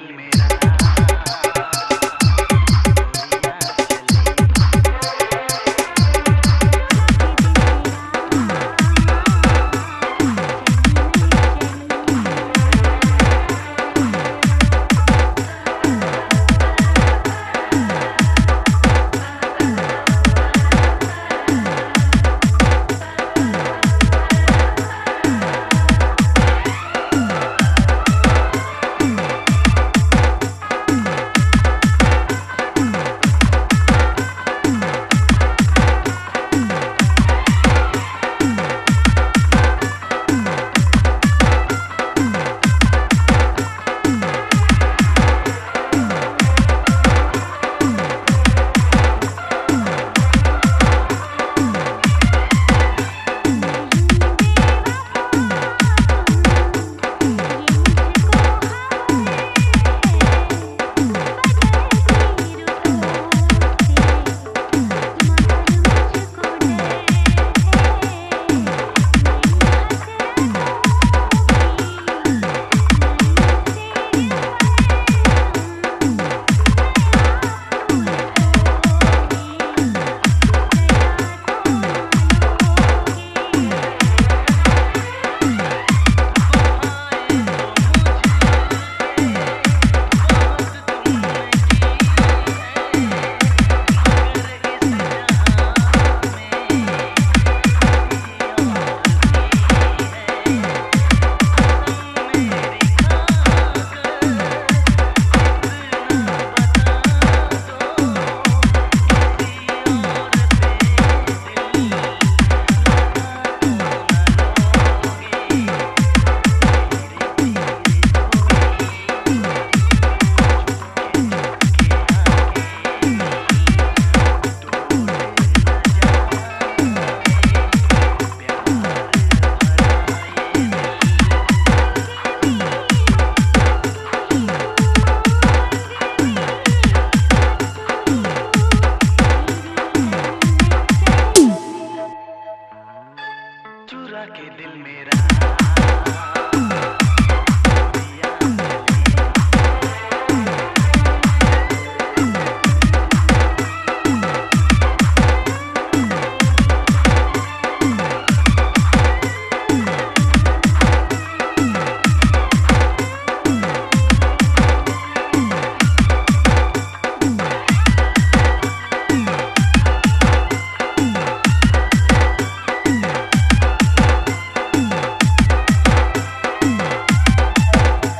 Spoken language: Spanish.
del verano.